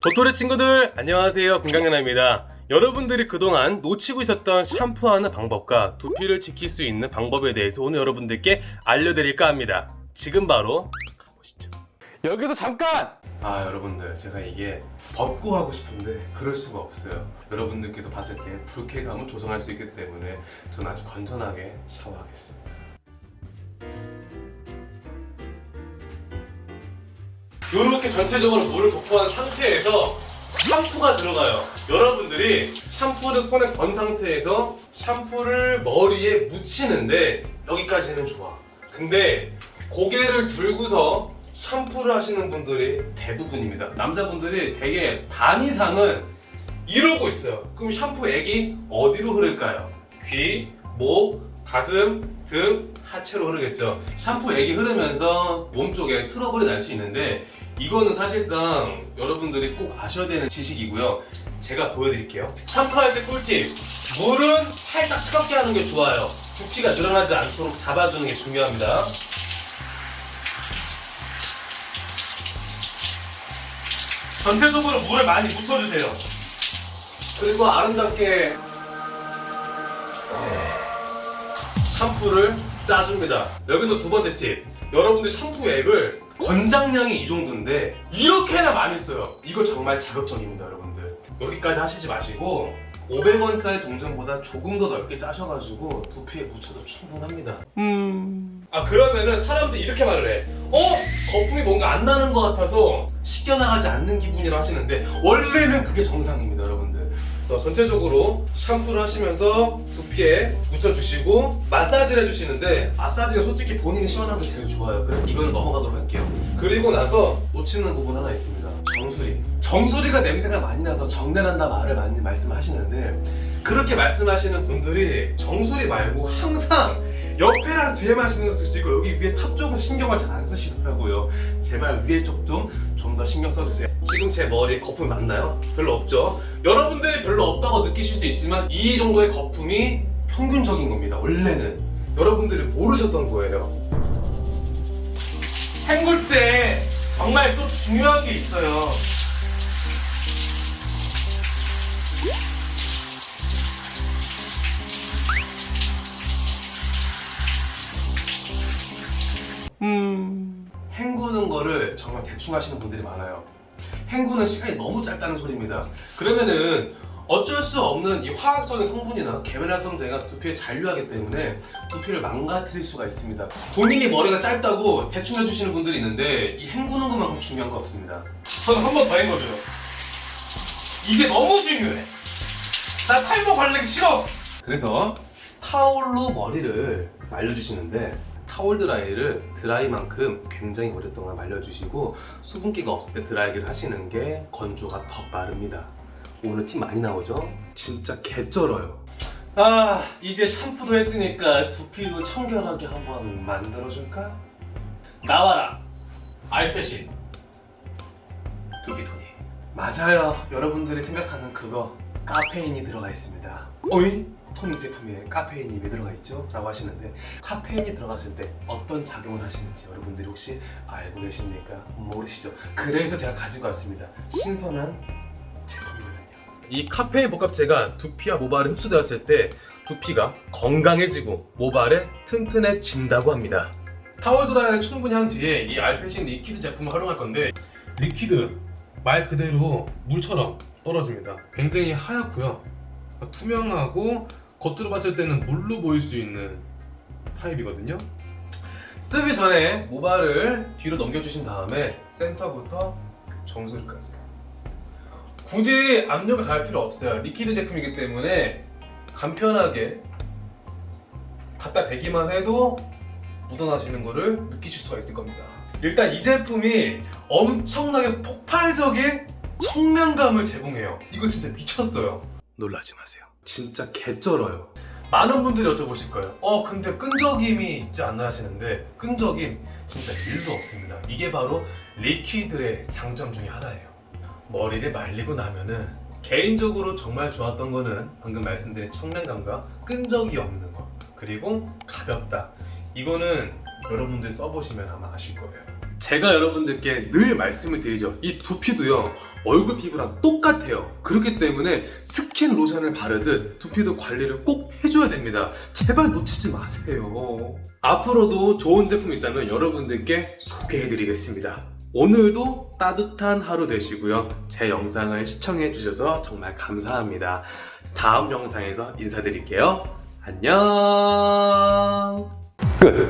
도토리 친구들 안녕하세요. 건강연아입니다. 여러분들이 그동안 놓치고 있었던 샴푸하는 방법과 두피를 지킬 수 있는 방법에 대해서 오늘 여러분들께 알려드릴까 합니다. 지금 바로 가보시죠. 여기서 잠깐! 아 여러분들 제가 이게 벗고 하고 싶은데 그럴 수가 없어요. 여러분들께서 봤을 때 불쾌감을 조성할 수 있기 때문에 저는 아주 건전하게 샤워하겠습니다 이렇게 전체적으로 물을 도포한 상태에서 샴푸가 들어가요. 여러분들이 샴푸를 손에 건 상태에서 샴푸를 머리에 묻히는데 여기까지는 좋아. 근데 고개를 들고서 샴푸를 하시는 분들이 대부분입니다. 남자분들이 대개 반 이상은 이러고 있어요. 그럼 샴푸액이 어디로 흐를까요? 귀, 목, 가슴, 등, 하체로 흐르겠죠. 샴푸 액이 흐르면서 몸쪽에 트러블이 날 수 있는데 이거는 사실상 여러분들이 꼭 아셔야 되는 지식이고요. 제가 보여드릴게요. 샴푸할 때 꿀팁. 물은 살짝 차갑게 하는 게 좋아요. 두피가 늘어나지 않도록 잡아주는 게 중요합니다. 전체적으로 물을 많이 묻혀주세요. 그리고 아름답게 샴푸를 짜줍니다. 여기서 두 번째 팁. 여러분들 샴푸액을 권장량이 이 정도인데 이렇게나 많이 써요. 이거 정말 자극적입니다, 여러분들. 여기까지 하시지 마시고 500원짜리 동전보다 조금 더 넓게 짜셔가지고 두피에 묻혀도 충분합니다. 음. 아 그러면은 사람들이 이렇게 말을 해. 어? 거품이 뭔가 안 나는 것 같아서 씻겨나가지 않는 기분이라 하시는데 원래는 그게 정상입니다, 여러분들. 그래서 전체적으로 샴푸를 하시면서 두피에 묻혀주시고 마사지를 해주시는데 마사지가 솔직히 본인이 시원한 게 제일 좋아요. 그래서 이거는 넘어가도록 할게요. 그리고 나서 놓치는 부분 하나 있습니다. 정수리. 정수리가 냄새가 많이 나서 정내난다 말을 많이 말씀하시는데 그렇게 말씀하시는 분들이 정수리 말고 항상 옆에랑 뒤에만 신경 쓰시고 여기 위에 top 쪽은 신경을 잘 안 쓰시더라고요. 제발 위에 쪽 좀 좀 더 신경 써주세요. 지금 제 머리에 거품이 많나요? 별로 없죠? 여러분들이 별로 없다고 느끼실 수 있지만 이 정도의 거품이 평균적인 겁니다. 원래는 여러분들이 모르셨던 거예요. 헹굴 때 정말 또 중요한 게 있어요. 헹구는 거를 정말 대충 하시는 분들이 많아요. 헹구는 시간이 너무 짧다는 소리입니다. 그러면은 어쩔 수 없는 이 화학적인 성분이나 계면활성제가 두피에 잔류하기 때문에 두피를 망가뜨릴 수가 있습니다. 본인이 머리가 짧다고 대충 해주시는 분들이 있는데 이 헹구는 것만큼 중요한 거 없습니다. 저는 한 번 더 헹궈줘요. 이게 너무 중요해. 나 탈모 바르기 싫어. 그래서 타올로 머리를 말려주시는데 타올 드라이를 드라이만큼 굉장히 오랫동안 말려주시고 수분기가 없을 때 드라이기를 하시는 게 건조가 더 빠릅니다. 오늘 팁 많이 나오죠? 진짜 개쩔어요. 아 이제 샴푸도 했으니까 두피도 청결하게 한번 만들어줄까? 나와라 알페신 두피토닉 맞아요 여러분들이 생각하는 그거 카페인이 들어가 있습니다 어이? 토닉 제품에 카페인이 왜 들어가 있죠? 라고 하시는데 카페인이 들어갔을 때 어떤 작용을 하시는지 여러분들이 혹시 알고 계십니까? 모르시죠? 그래서 제가 가지고 왔습니다 신선한 제품이거든요 이 카페인 복합제가 두피와 모발에 흡수되었을 때 두피가 건강해지고 모발에 튼튼해진다고 합니다 타월 드라이를 충분히 한 뒤에 이 알페신 liquid 제품을 활용할 건데 liquid 말 그대로 물처럼 떨어집니다. 굉장히 하얗고요. 투명하고 겉으로 봤을 때는 물로 보일 수 있는 타입이거든요. 쓰기 전에 모발을 뒤로 넘겨주신 다음에 센터부터 정수리까지. 굳이 압력을 가할 필요 없어요. liquid 제품이기 때문에 간편하게 갖다 대기만 해도 묻어나시는 거를 느끼실 수가 있을 겁니다. 일단 이 제품이 엄청나게 폭발적인 청량감을 제공해요. 이거 진짜 미쳤어요. 놀라지 마세요. 진짜 개쩔어요. 많은 분들이 여쭤보실 거예요. 어 근데 끈적임이 있지 않나 하시는데 끈적임 진짜 1도 없습니다. 이게 바로 liquid의 장점 중에 하나예요. 머리를 말리고 나면은 개인적으로 정말 좋았던 거는 방금 말씀드린 청량감과 끈적이 없는 거 그리고 가볍다. 이거는 여러분들 써보시면 아마 아실 거예요 제가 여러분들께 늘 말씀을 드리죠 이 두피도요 얼굴 피부랑 똑같아요. 그렇기 때문에 스킨 로션을 바르듯 두피도 관리를 꼭 해줘야 됩니다. 제발 놓치지 마세요. 앞으로도 좋은 제품 있다면 여러분들께 소개해드리겠습니다. 오늘도 따뜻한 하루 되시고요. 제 영상을 시청해 주셔서 정말 감사합니다. 다음 영상에서 인사드릴게요. 안녕! 끝!